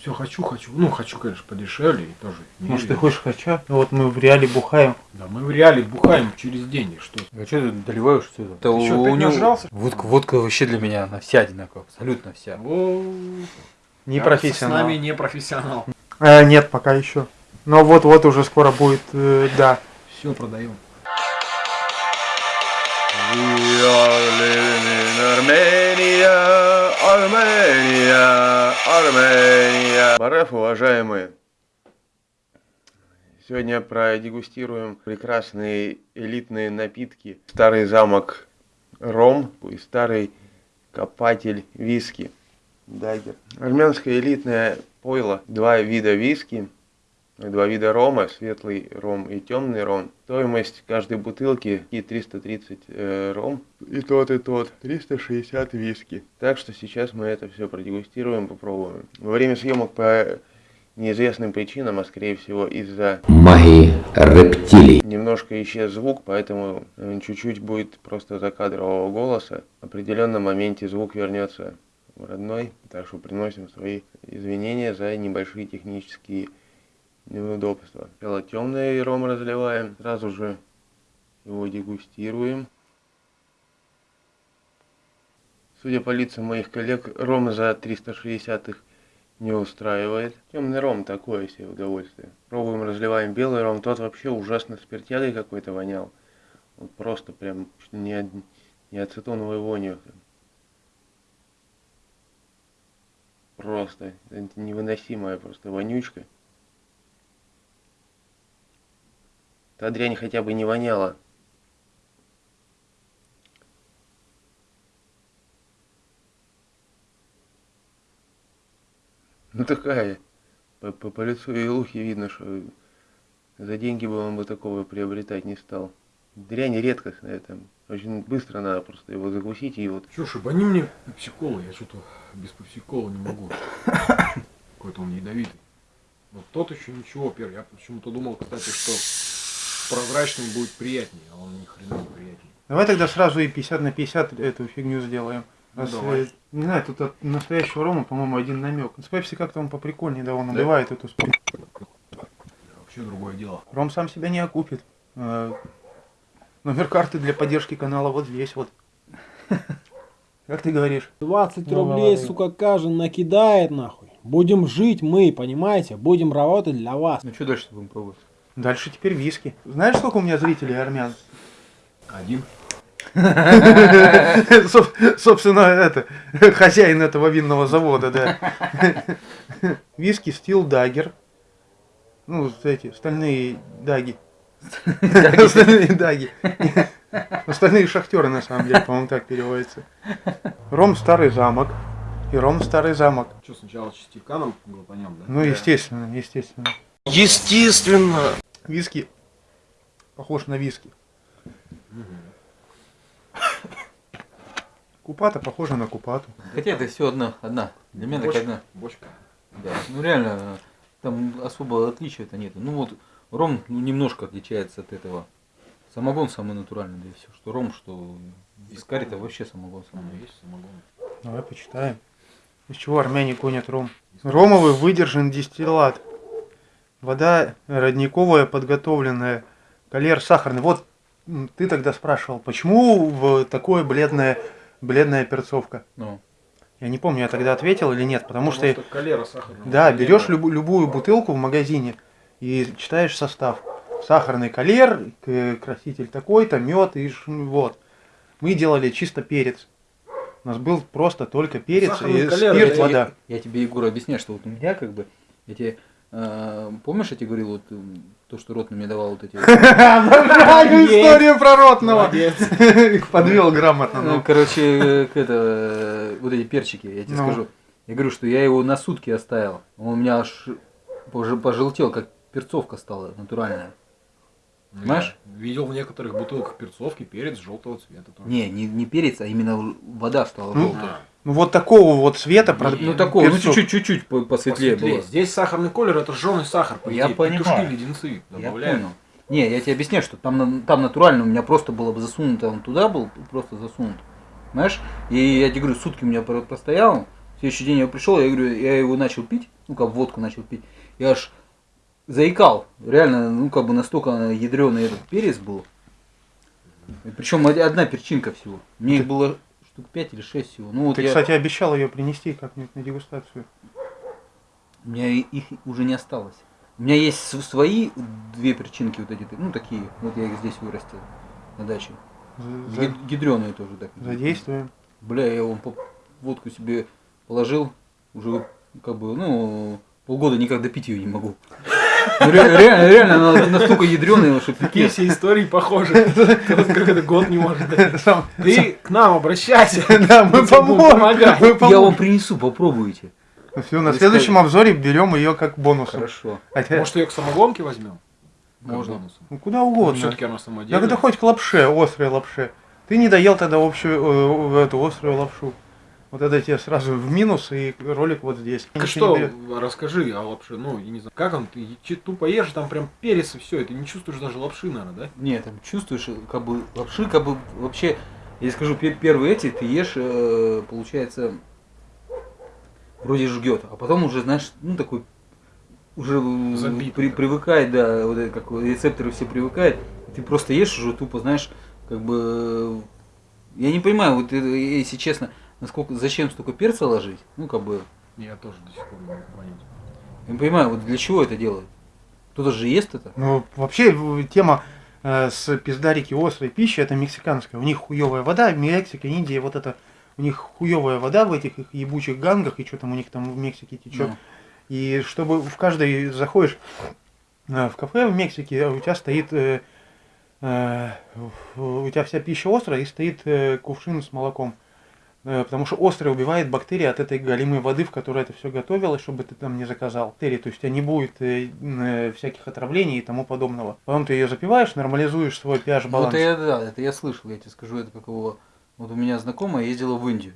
Все хочу, хочу. Ну, хочу, конечно, подешевле и тоже. не Может, ты хочешь хача? Ну Вот мы в реале бухаем. Да мы в реале бухаем через день. и Что? А что ты доливаешь все это? Ты что, опять нажрался? Водка, водка вообще для меня, она вся одинаковая, абсолютно вся. О, Не профессионал. С нами не профессионал. Э, нет, пока еще. Но вот-вот уже скоро будет, э, да. Все продаем. Living in Armenia, Armenia, Armenia. Бареф, уважаемые, сегодня продегустируем прекрасные элитные напитки. Старый замок ром и старый копатель виски. Дагер. Армянское элитное пойло. Два вида виски. Два вида рома, светлый ром и темный ром. Стоимость каждой бутылки и 330 э, ром. И тот, и тот. 360 виски. Так что сейчас мы это все продегустируем, попробуем. Во время съемок по неизвестным причинам, а скорее всего из-за магии рептилий. немножко исчез звук, поэтому э, чуть-чуть будет просто закадрового голоса. В определенном моменте звук вернется в родной, так что приносим свои извинения за небольшие технические неудобства. Сначала темный ром разливаем, сразу же его дегустируем. Судя по лицам моих коллег, ром за 360 их не устраивает. Темный ром такое себе удовольствие. Пробуем, разливаем белый ром. Тот вообще ужасно спиртягой какой-то вонял. Он просто прям не, не ацетоновой вонью. Просто невыносимая просто вонючка. Та дрянь хотя бы не воняла. Ну такая. По, по, по лицу Илухи видно, что за деньги бы он бы такого приобретать не стал. Дрянь редкостная там. Очень быстро надо просто его закусить и вот Че, шибани мне пепсиколы, я что-то без пепсикола не могу. Какой-то он ядовитый. Вот тот еще ничего, первый. Я почему-то думал, кстати, что прозрачный будет приятнее, а он ни хрена не приятнее. Давай тогда сразу и 50 на 50 эту фигню сделаем. Ну, Раз, давай. э, не знаю, тут от настоящего рома, по-моему, один намек. С Пепси как-то он поприкольнее, да, он убивает эту спор. Вообще другое дело. Ром сам себя не окупит. Э, Номер карты для поддержки канала вот здесь вот. Как ты говоришь? 20 Ну, рублей, молодые. сука, каждый накидает нахуй. Будем жить мы, понимаете? Будем работать для вас. Ну что дальше будем пробовать? Дальше теперь виски. Знаешь, сколько у меня зрителей армян? Один. Соб- Собственно, это, хозяин этого винного завода, да. Виски Стил Дагер. Ну, эти, стальные даги. Остальные даги. Остальные шахтеры, на самом деле, по-моему, так переводится. Ром Старый Замок. И Ром Старый Замок. Что, сначала частиканом глотанем, да? Ну, естественно, естественно. Естественно! Виски похож на виски. Купата похожа на купату. Хотя это все одна, одна. Для меня Бочка. одна. Бочка. Да. Ну реально, там особо отличия-то нет. Ну вот ром ну, немножко отличается от этого. Самогон самый натуральный, да и все. Что ром, что вискарь, это вообще самогон Ну, самый. есть самогон. Давай почитаем. Из чего армяне гонят ром? Ромовый выдержан дистиллят. Вода родниковая, подготовленная. Калер сахарный. Вот ты тогда спрашивал, почему в такое бледная, бледная перцовка? Ну, Я не помню, я тогда ответил или нет, потому что... калера сахарная. Да, берешь любу- любую бутылку в магазине и читаешь состав. Сахарный калер, краситель такой-то, мед и вот. Мы делали чисто перец. У нас был просто только перец Сахарный и калер, спирт, это вода. Я тебе, Егор, объясняю, что вот у меня как бы, я тебе, э, помнишь, я тебе говорил, вот м, то, что рот мне давал вот эти... Обожаю историю про ротного. Их подвел грамотно. Ну, ну. короче, э, к это, э, вот эти перчики, я тебе Ну. скажу. Я говорю, что я его на сутки оставил. Он у меня аж пож- пожелтел, как перцовка стала натуральная. Понимаешь? Я Видел в некоторых бутылках перцовки перец желтого цвета тоже. Не, не, не перец, а именно вода стала Ну, желтая. Ну вот такого вот цвета. про- Ну такого, ну чуть-чуть, чуть-чуть по- посветлее посветлее. было. Здесь сахарный колер это жженый сахар, по Я идее. понимаю. Петушки, леденцы Я добавляют. понял. Не, я тебе объясняю, что там, там натурально у меня просто было бы засунуто, он туда был просто засунут. Знаешь? И я тебе говорю, сутки у меня про- простоял, в следующий день я пришел, я говорю, я его начал пить, ну как водку начал пить, я аж заикал. Реально, ну как бы настолько ядреный этот перец был. Причем одна перчинка всего. Мне их было штук 5 или 6 всего. Ну вот Ты, я, кстати, обещал ее принести как-нибудь на дегустацию. у меня их уже не осталось. У меня есть свои две перчинки вот эти, ну такие, вот я их здесь вырастил на даче. За- Гидреные тоже так. Задействуем. Бля, я вон по- водку себе положил, уже как бы, ну, полгода никак допить ее не могу. Ну, ре- Реально, реально, она настолько ядреная, что Такие все истории похожи. Как это год не может Ты к нам обращайся. Да, мы поможем. Я вам принесу, попробуйте. Все, на следующем обзоре берем ее как бонус. Хорошо. Может, ее к самогонке возьмем? Можно. ну, куда угодно. Все-таки она самодельная. Да когда хоть к лапше, острой лапше. Ты не доел тогда общую, э, эту острую лапшу. Вот это тебе сразу в минус и ролик вот здесь. Так Ничего что, расскажи о лапше, ну, я не знаю, как он, ты тупо ешь, там прям перец и все, и ты не чувствуешь даже лапши, наверное, да? Нет, там чувствуешь, как бы лапши, как бы вообще, я скажу, пе- первые эти ты ешь, э, получается, вроде жгет, а потом уже, знаешь, ну такой, уже э, Забит при- привыкает, да, вот это, как рецепторы все привыкают, ты просто ешь уже тупо, знаешь, как бы, э, я не понимаю, вот если честно, насколько, зачем столько перца ложить, ну как бы, Я тоже до сих пор не могу понять. я не понимаю, вот для чего это делают, кто-то же ест это, Ну, вообще, тема э, с пиздарики острой пищи, это мексиканская. У них хуевая вода, Мексика, Индия, вот это, у них хуевая вода в этих их ебучих гангах, и что там у них там в Мексике течет. Ну. И чтобы в каждой заходишь э, в кафе в Мексике, а у тебя стоит, э, э, у тебя вся пища острая, и стоит э, кувшин с молоком. Э, Потому что острое убивает бактерии от этой галимой воды, в которой это все готовилось, чтобы ты там не заказал. Бактерии, то есть у тебя не будет э, э, всяких отравлений и тому подобного. Потом ты ее запиваешь, нормализуешь свой pH баланс. Вот я, да, это я слышал, я тебе скажу, это как его, вот у меня знакомая ездила в Индию,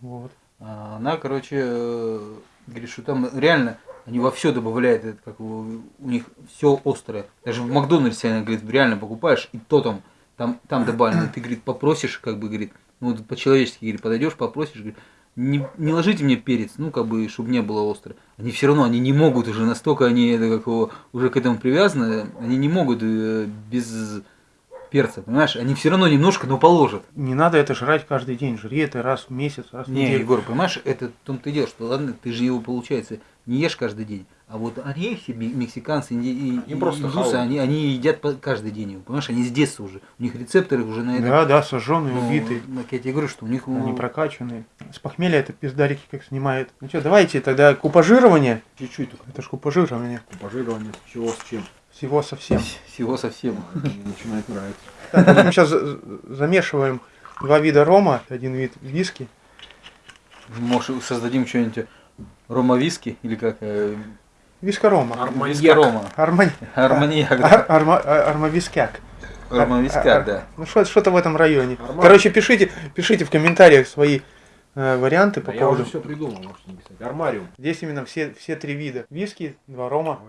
Вот. А Она, короче, говорит, что там реально они во все добавляют, это как у них все острое. Даже в Макдональдсе, она говорит, реально покупаешь, и то там, там, там добавлено. Ты, говорит, попросишь, как бы, говорит, ну, вот по-человечески, говорит, подойдешь, попросишь, говорит, не, не ложите мне перец, ну, как бы, чтобы не было остро. Они все равно, они не могут уже, настолько они, это, как его, уже к этому привязаны, они не могут э, без перца, понимаешь? Они все равно немножко, но положат. Не надо это жрать каждый день. Жри это раз в месяц, раз в Не, неделю. Егор, понимаешь, это в том-то и дело, что ладно, ты же его, получается, не ешь каждый день. А вот ме- мексиканцы, инди- и, Они просто индусы, они, они едят каждый день его, понимаешь, они с детства уже. У них рецепторы уже на это. Да, да, сожженные, ну, убитые. так я тебе говорю, что у них ну, Они прокачанные. С похмелья это пиздарики как снимает. Ну что, давайте тогда купажирование. чуть-чуть только. Это ж купажирование. Пожирование с чего, с чем. Всего совсем. Всего совсем. Мне начинает нравиться. Так, мы сейчас замешиваем два вида рома, один вид виски. Может, создадим что-нибудь рома-виски или как? Вискарома. виски рома. Армани... Арманьяк, Ар- да. арма- а- Армавискяк. Рома-вискак, да. Ну что- что-то в этом районе. Короче, пишите, пишите в комментариях свои э, варианты по Да я уже поводу. все придумал, можете не писать. Армариум. Здесь именно все, все три вида. Виски, два рома.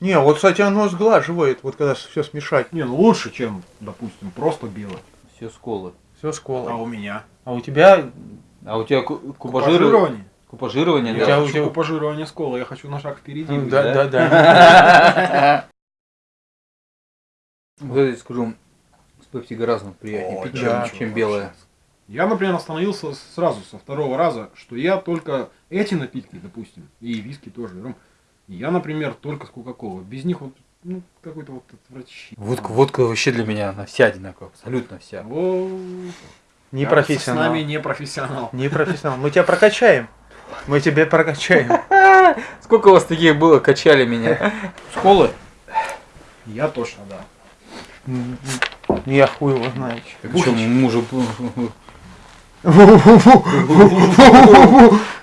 Не, вот, кстати, оно сглаживает, вот когда все смешать. Не, ну лучше, чем, допустим, просто белое. Все сколы. Все с колой. А у меня? А у тебя А у тебя ку- кубажирование? Купажирование. Я да. у хочу тебя- купажирование с колой, я хочу на шаг впереди. Да, да? да. Вот это, скажу, с пепси гораздо приятнее пить, чем, чем белое. Я, например, остановился сразу со второго раза, что я только эти напитки, допустим, и виски тоже, ром, я, например, только с Кока-Колой. Без них вот, ну, какой-то вот отвращение. Водка, водка вообще для меня, она вся одинаковая, абсолютно вся. О, Не профессионал. С нами не профессионал. Не профессионал. Мы тебя прокачаем. Мы тебя прокачаем. Сколько у вас таких было, качали меня? Школы? Я точно, да. М, Я хуй его знаю. Причем мужу...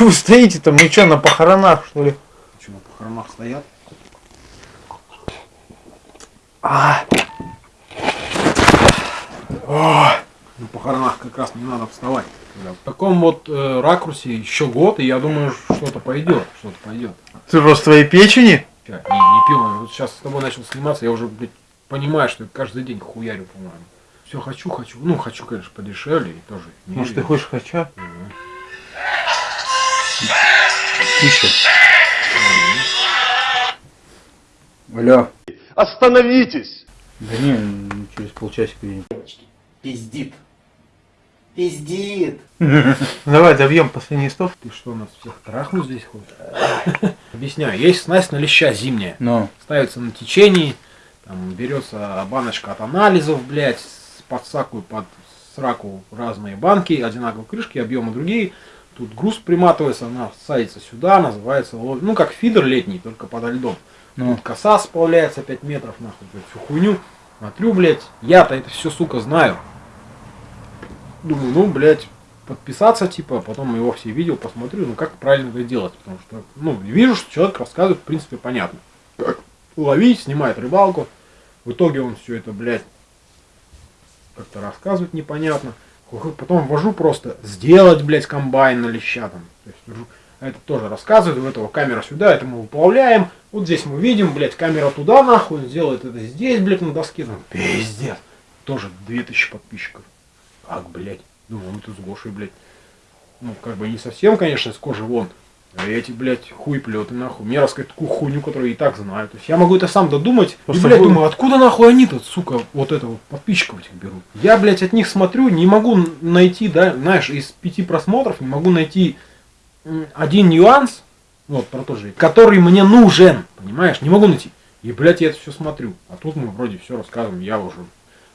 Че вы стоите-то? Мы что, на похоронах, что ли? Что, на похоронах стоят? А. О, на похоронах как раз не надо вставать. В таком вот э, ракурсе еще год, и я думаю, что-то пойдет, что-то пойдет. Рост твоей печени? Ща, Не, не пил, вот сейчас с тобой начал сниматься, я уже, блядь, понимаю, что я каждый день хуярю, по-моему. Все хочу, хочу. Ну, хочу, конечно, подешевле и тоже. не Может, ты хочешь хача? Мгм. Тише. Алло. Остановитесь! Да не, м, через полчасика едем. Пиздит. Пиздит. Давай добьем последний стов. Ты что, нас всех трахнуть здесь хочешь? Объясняю, есть снасть на леща зимняя. Но. ставится на течении, там берется баночка от анализов, блядь, под саку, под сраку разные банки, одинаковые крышки, объемы другие. Тут груз приматывается, она садится сюда, называется, лов- ну как фидер летний, только подо льдом. Ну. Тут коса сплавляется 5 метров, нахуй, блядь, всю хуйню. Смотрю, блядь, я-то это все, сука, знаю. Думаю, ну, блядь, подписаться, типа, а потом его все видео посмотрю, ну как правильно это делать, потому что, ну, вижу, что человек рассказывает, в принципе, понятно. Как ловить, снимает рыбалку, в итоге он все это, блядь, как-то рассказывает непонятно. Потом ввожу просто сделать, блядь, комбайн на леща там. То есть. А это тоже рассказывает, у этого камера сюда, это мы уплавляем. Вот здесь мы видим, блядь, камера туда нахуй, сделает это здесь, блядь, на доске. Ну, пиздец. Тоже 2000 подписчиков. Как, блядь? Думаю, мы тут с Гошей, блядь. Ну, как бы не совсем, конечно, с кожи вон. А эти, блядь, хуй плеты нахуй. Мне рассказать такую хуйню, которую и так знаю. То есть я могу это сам додумать. Просто и, блядь, думаю, откуда нахуй они-то, сука, вот это вот подписчиков этих берут. Я, блядь, от них смотрю, не могу найти, да, знаешь, из пяти просмотров не могу найти один нюанс, вот про то же, который мне нужен, понимаешь, не могу найти. И, блядь, я это все смотрю. А тут мы вроде все рассказываем, я уже,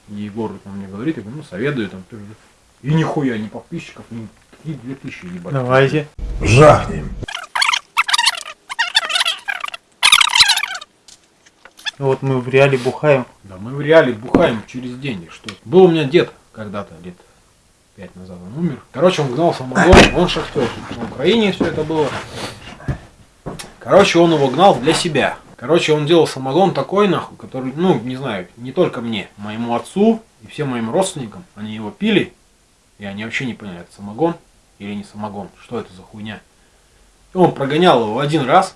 Егор там мне говорит, я говорю, ну, советую там. ты же». И нихуя, ни подписчиков, ни, ни 2000, ебать. Давайте. Жахнем. Вот мы в реале бухаем. Да мы в реале бухаем через день. и Что? Был у меня дед когда-то, лет пять назад он умер. Короче, он гнал самогон, он шахтер. На Украине все это было. Короче, он его гнал для себя. Короче, он делал самогон такой, нахуй, который, ну, не знаю, не только мне, моему отцу и всем моим родственникам. Они его пили, и они вообще не поняли, это самогон или не самогон, что это за хуйня. И он прогонял его один раз,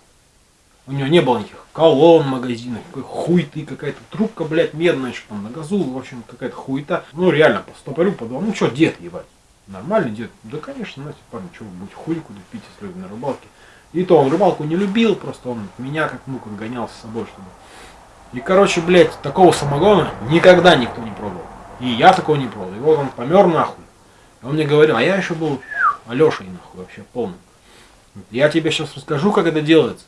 у него не было никаких колонн, магазинов, какой хуй ты, какая-то трубка, блядь, медная, что там на газу, в общем, какая-то хуета. Ну, реально, по стопорю подумал, ну, что, дед, ебать, нормальный дед. Да, конечно, знаете, парень, что вы будете хуй куда пить, если вы на рыбалке. И то он рыбалку не любил, просто он меня как как гонял с собой, чтобы. И, короче, блядь, такого самогона никогда никто не пробовал. И я такого не пробовал. И вот он помер нахуй. И он мне говорил, а я еще был Алешей нахуй вообще полным. Я тебе сейчас расскажу, как это делается.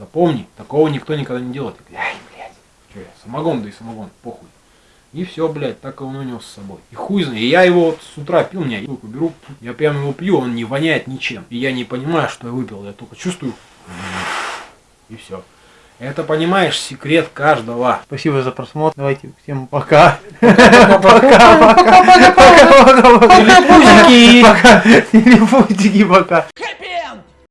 Запомни, такого никто никогда не делает. Ай, блядь, что я, самогон, да и самогон, похуй. И все, блядь, так и он унес с собой. И хуй знает. И я его вот с утра пил, меня руку беру, я прям его пью, он не воняет ничем. И я не понимаю, что я выпил, я только чувствую. И все. Это, понимаешь, секрет каждого. Спасибо за просмотр. Давайте всем пока. Телепузики! Пока. Телефончики пока.